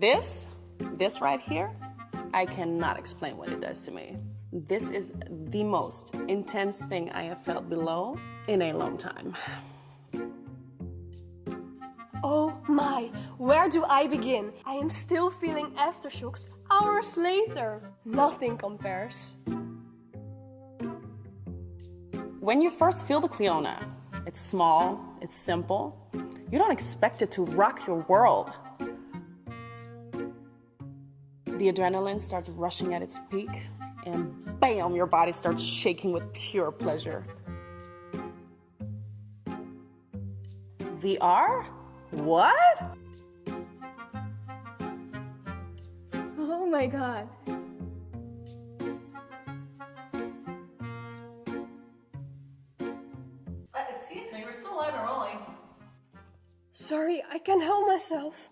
This, this right here, I cannot explain what it does to me. This is the most intense thing I have felt below in a long time. Oh my, where do I begin? I am still feeling aftershocks hours later. Nothing compares. When you first feel the Cliona, it's small, it's simple. You don't expect it to rock your world. The adrenaline starts rushing at its peak, and bam, your body starts shaking with pure pleasure. VR? What? Oh my god. Uh, excuse me, we're still live and rolling. Sorry, I can't help myself.